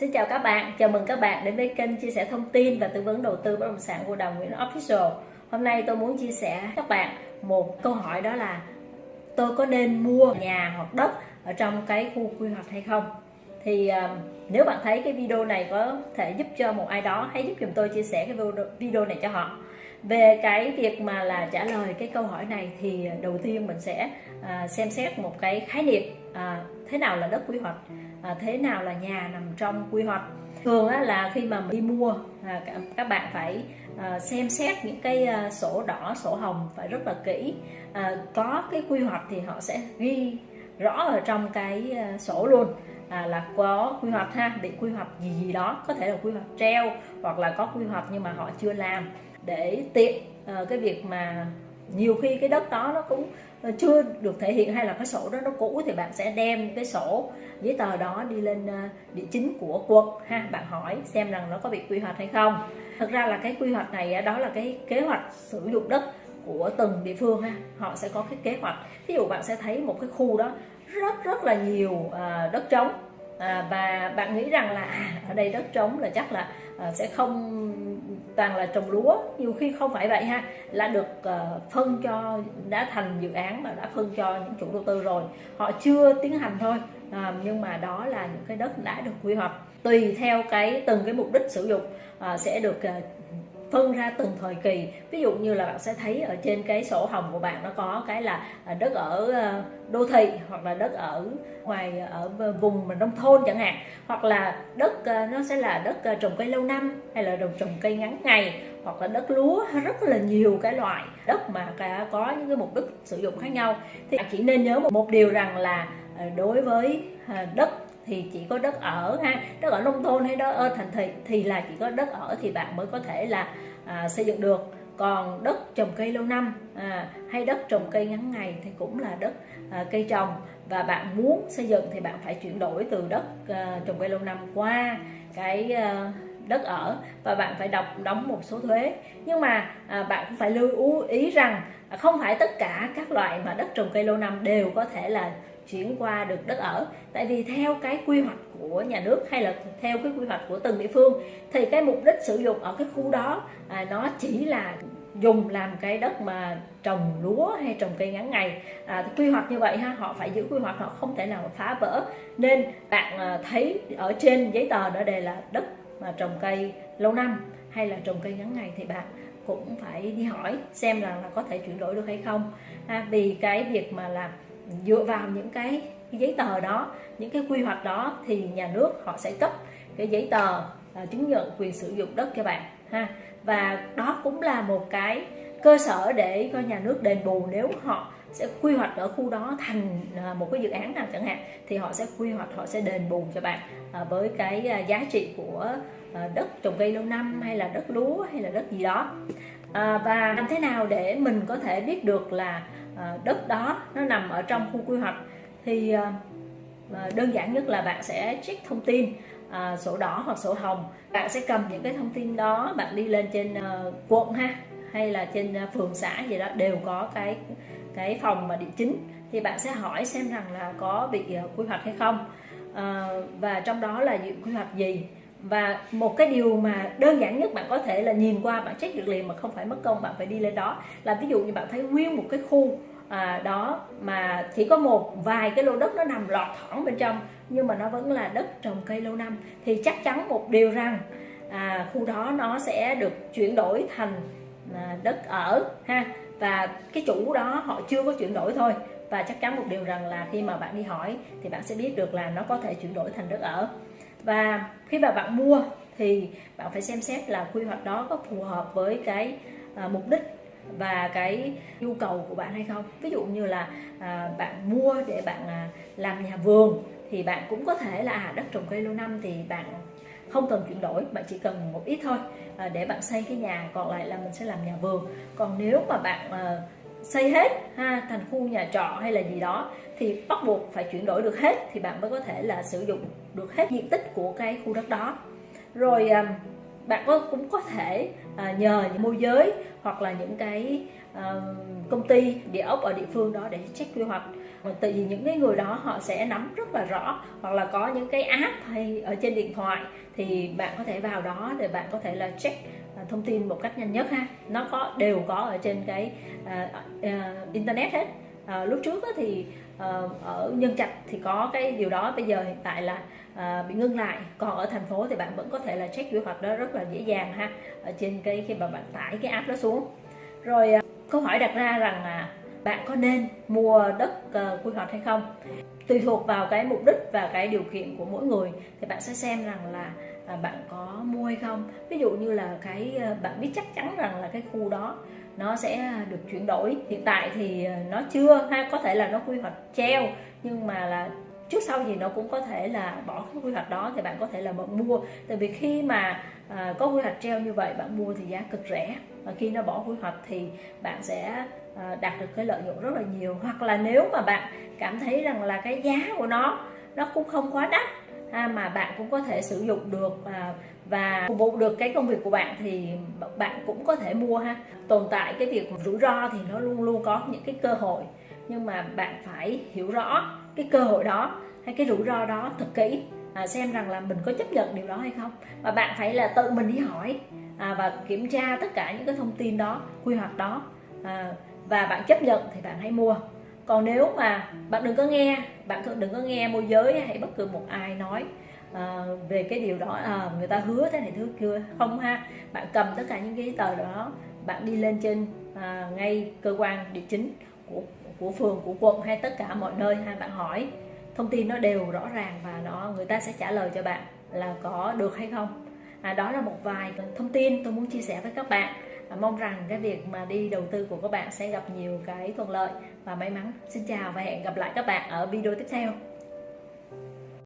Xin chào các bạn, chào mừng các bạn đến với kênh chia sẻ thông tin và tư vấn đầu tư bất động sản của Đào Nguyễn Official. Hôm nay tôi muốn chia sẻ các bạn một câu hỏi đó là tôi có nên mua nhà hoặc đất ở trong cái khu quy hoạch hay không? Thì uh, nếu bạn thấy cái video này có thể giúp cho một ai đó, hãy giúp chúng tôi chia sẻ cái video này cho họ. Về cái việc mà là trả lời cái câu hỏi này thì đầu tiên mình sẽ uh, xem xét một cái khái niệm uh, thế nào là đất quy hoạch à, thế nào là nhà nằm trong quy hoạch? Thường á, là khi mà đi mua à, các bạn phải à, xem xét những cái à, sổ đỏ sổ hồng phải rất là kỹ. À, có cái quy hoạch thì họ sẽ ghi rõ ở trong cái à, sổ luôn. À, là có quy hoạch ha bị quy hoạch gì gì đó có thể là quy hoạch treo hoặc là có quy hoạch nhưng mà họ chưa làm. Để tiện à, cái việc mà nhiều khi cái đất đó nó cũng ờ, chưa được thể hiện hay là cái sổ đó nó cũ thì bạn sẽ đem cái sổ giấy tờ đó đi lên ờ, địa chính của quận ha. Bạn hỏi xem rằng nó có bị quy hoạch hay không. Thực ra là cái quy hoạch này ờ, đó là cái kế hoạch sử dụng đất của từng địa phương ha. Họ sẽ có cái kế hoạch. Ví dụ bạn sẽ thấy một cái khu đó rất rất là nhiều đất trống à, và bạn nghĩ rằng là à, ở đây đất trống là chắc là à, sẽ không toàn là trồng lúa. Nhiều khi không phải vậy ha là được ờ, phân cho đã thành dự án mà đã phân cho những chủ đầu tư rồi. Họ chưa tiến hành thôi à, nhưng mà đó là những cái đất đã được quy hoạch. Tùy theo cái từng cái mục đích sử dụng à, sẽ được ờ, phân ra từng thời kỳ. Ví dụ như là bạn sẽ thấy ở trên cái sổ hồng của bạn nó có cái là à, đất ở ờ, đô thị hoặc là đất ở ngoài, ở vùng mà nông thôn chẳng hạn. Hoặc là đất ờ, nó sẽ là đất ờ, trồng cây lâu năm hay là trồng trồng cây ngắn ngày hoặc là đất lúa rất là nhiều cái loại đất mà có những cái mục đích sử dụng khác nhau. Thì bạn chỉ nên nhớ một điều rằng là đối với đất thì chỉ có đất ở ha. Đất ở nông thôn hay đất ở thành thị thì là chỉ có đất ở thì bạn mới có thể là à, xây dựng được. Còn đất trồng cây lâu năm à, hay đất trồng cây ngắn ngày thì cũng là đất à, cây trồng. Và bạn muốn xây dựng thì bạn phải chuyển đổi từ đất à, trồng cây lâu năm qua cái à, đất ở. Và bạn phải đọc đóng một số thuế. Nhưng mà à, bạn cũng phải lưu ý rằng không phải tất cả các loại mà đất trồng cây lâu năm đều có thể là chuyển qua được đất ở. Tại vì theo cái quy hoạch của nhà nước hay là theo cái quy hoạch của từng địa phương thì cái mục đích sử dụng ở cái khu đó à, nó chỉ là dùng làm cái đất mà trồng lúa hay trồng cây ngắn ngày. À, quy hoạch như vậy ha họ phải giữ quy hoạch họ không thể nào phá vỡ. Nên bạn à, thấy ở trên giấy tờ đó đề là đất mà trồng cây lâu năm hay là trồng cây ngắn ngày thì bạn cũng phải đi hỏi xem là, là có thể chuyển đổi được hay không. À, vì cái việc mà là dựa vào những cái, giấy tờ đó những cái quy hoạch đó thì nhà nước họ sẽ cấp cái giấy tờ à, chứng nhận quyền sử dụng đất cho bạn ha. Và đó cũng là một cái cơ sở để cho nhà nước đền bù nếu họ sẽ quy hoạch ở khu đó thành à, một cái dự án nào chẳng hạn, thì họ sẽ quy hoạch, họ sẽ đền bù cho bạn à, với cái à, giá trị của đất trồng cây lâu năm hay là đất lúa hay là đất gì đó. Và làm thế nào để mình có thể biết được là đất đó nó nằm ở trong khu quy hoạch? Thì đơn giản nhất là bạn sẽ check thông tin sổ đỏ hoặc sổ hồng. Bạn sẽ cầm những cái thông tin đó, bạn đi lên trên ờ, quận ha, hay là trên ờ, phường xã gì đó, đều có cái cái phòng mà địa chính thì bạn sẽ hỏi xem rằng là có bị ờ, quy hoạch hay không. Ờ, và trong đó là quy hoạch gì? Và một cái điều mà đơn giản nhất bạn có thể là nhìn qua bạn check được liền mà không phải mất công bạn phải đi lên đó. Là ví dụ như bạn thấy nguyên một cái khu à, đó mà chỉ có một vài cái lô đất nó nằm lọt thỏng bên trong nhưng mà nó vẫn là đất trồng cây lâu năm thì chắc chắn một điều rằng à, khu đó nó sẽ được chuyển đổi thành à, đất ở ha và cái chủ đó họ chưa có chuyển đổi thôi. Và chắc chắn một điều rằng là khi mà bạn đi hỏi thì bạn sẽ biết được là nó có thể chuyển đổi thành đất ở. Và khi mà bạn mua thì bạn phải xem xét là quy hoạch đó có phù hợp với cái à, mục đích và cái nhu cầu của bạn hay không. Ví dụ như là à, bạn mua để bạn à, làm nhà vườn thì bạn cũng có thể là à, đất trồng cây lâu năm thì bạn không cần chuyển đổi bạn chỉ cần một ít thôi à, để bạn xây cái nhà còn lại là mình sẽ làm nhà vườn. Còn nếu mà bạn à, xây hết ha thành khu nhà trọ hay là gì đó thì bắt buộc phải chuyển đổi được hết thì bạn mới có thể là sử dụng được hết diện tích của cái khu đất đó. Rồi à, bạn có cũng có thể à, nhờ những môi giới hoặc là những cái à, công ty địa ốc ở địa phương đó để check quy hoạch. Tại vì những cái người đó họ sẽ nắm rất là rõ hoặc là có những cái app hay ở trên điện thoại thì bạn có thể vào đó để bạn có thể là check à, thông tin một cách nhanh nhất ha. Nó có đều có ở trên cái uh, uh, internet hết. Uh, lúc trước thì uh, Ờ, ở nhân trạch thì có cái điều đó. Bây giờ hiện tại là à, bị ngưng lại. Còn ở thành phố thì bạn vẫn có thể là check quy hoạch đó rất là dễ dàng ha ở trên cái khi mà bạn tải cái app đó xuống. Rồi ờ, câu hỏi đặt ra rằng là bạn có nên mua đất quy hoạch hay không? Tùy thuộc vào cái mục đích và cái điều kiện của mỗi người thì bạn sẽ xem rằng là à, bạn có mua hay không. Ví dụ như là cái bạn biết chắc chắn rằng là cái khu đó nó sẽ được chuyển đổi. Hiện tại thì ờ, nó chưa hay có thể là nó quy hoạch treo nhưng mà là trước sau gì nó cũng có thể là bỏ cái quy hoạch đó thì bạn có thể là bạn mua. Tại vì khi mà à, có quy hoạch treo như vậy bạn mua thì giá cực rẻ. Và khi nó bỏ quy hoạch thì bạn sẽ à, đạt được cái lợi nhuận rất là nhiều. Hoặc là nếu mà bạn cảm thấy rằng là cái giá của nó nó cũng không quá đắt ha, mà bạn cũng có thể sử dụng được à, và phục vụ được cái công việc của bạn thì bạn cũng có thể mua ha. Tồn tại cái việc rủi ro thì nó luôn luôn có những cái cơ hội nhưng mà bạn phải hiểu rõ cái cơ hội đó hay cái rủi ro đó thật kỹ à, xem rằng là mình có chấp nhận điều đó hay không. Và bạn phải là tự mình đi hỏi à, và kiểm tra tất cả những cái thông tin đó quy hoạch đó à, và bạn chấp nhận thì bạn hãy mua còn nếu mà bạn đừng có nghe bạn đừng có nghe môi giới hay bất cứ một ai nói à, về cái điều đó à, người ta hứa thế này thứ kia. Không ha bạn cầm tất cả những cái tờ đó bạn đi lên trên à, ngay cơ quan địa chính của của phường của quận hay tất cả mọi nơi ha bạn hỏi thông tin nó đều rõ ràng và nó người ta sẽ trả lời cho bạn là có được hay không. À, đó là một vài thông tin tôi muốn chia sẻ với các bạn mong rằng cái việc mà đi đầu tư của các bạn sẽ gặp nhiều cái thuận lợi. Và may mắn. Xin chào và hẹn gặp lại các bạn ở video tiếp theo.